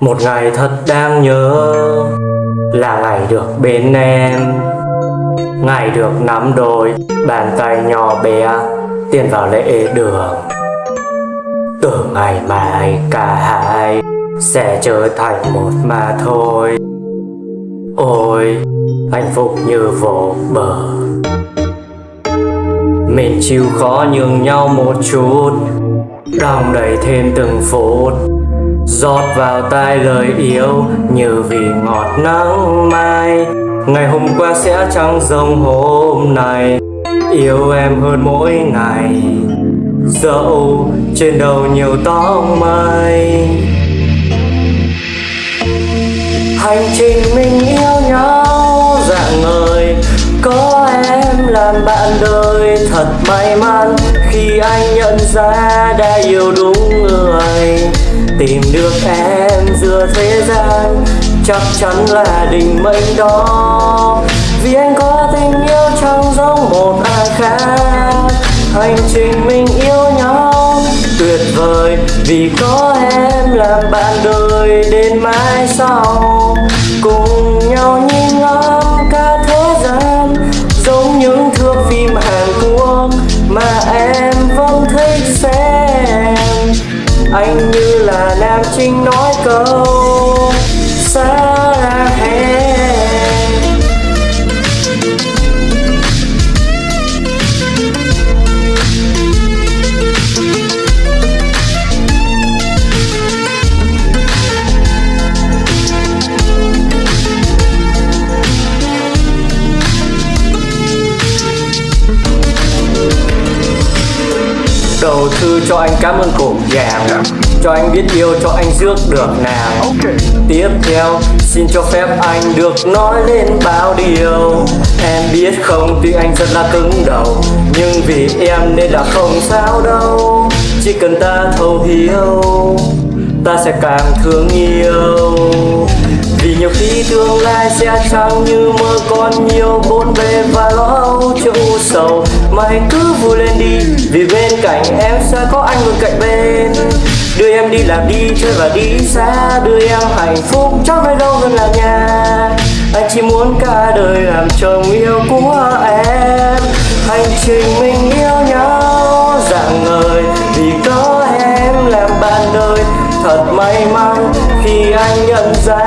Một ngày thật đáng nhớ Là ngày được bên em. Ngày được nắm đôi Bàn tay nhỏ bé Tiến vào lễ đường. Từ ngày mai cả hai Sẽ trở thành một mà thôi. Ôi, Hạnh phúc như vô bờ. Mình chịu khó nhường nhau một chút, Đong đầy thêm từng phút. Giọt vào tai lời yêu Như vì ngọt nắng mai. Ngày hôm qua sẽ chẳng giống hôm nay. Yêu em hơn mỗi ngày. Dẫu trên đầu nhiều tóc mây Hành trình mình yêu nhau dạng người Có em làm bạn đời Thật may mắn. Khi anh nhận ra đã yêu đúng người. Tìm được em giữa thế gian. Chắc chắn là định mệnh đó. Vì anh có tình yêu chẳng giống một ai khác. Hành trình mình yêu nhau tuyệt vời. Vì có em làm bạn đời đến mãi sau. Cùng nhau như mình nói câu Đầu thư cho anh cảm ơn cổ vàng Cho anh biết yêu cho anh rước được nàng Tiếp theo xin cho phép anh được nói lên bao điều. Em biết không tuy anh rất là cứng đầu. Nhưng vì em nên là không sao đâu. Chỉ cần ta thấu hiểu Ta sẽ càng thương yêu nhiều khi tương lai sẽ trắng như mơ còn nhiều bốn bề và lo âu chưa u sầu. Mà hãy cứ vui lên đi, Vì bên cạnh em sẽ có anh luôn cạnh bên. Đưa em đi làm đi, chơi và đi xa. Đưa em hạnh phúc chắc nơi đâu gần là nhà. Anh chỉ muốn cả đời làm chồng yêu của em. Hành trình mình yêu nhau, dạng ngời. Vì có em làm bạn đời, Thật may mắn khi anh nhận ra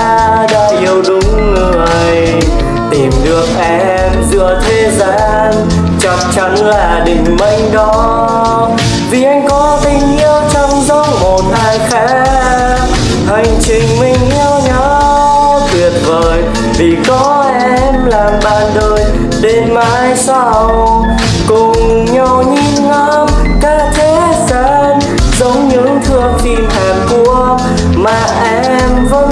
mênh đó. Vì anh có tình yêu trong giống một ai khác hành trình mình yêu nhau tuyệt vời. Vì có em làm bạn đời, đến mai sau. Cùng nhau nhìn ngắm cả thế gian, giống những thước phim hàn quốc mà em vẫn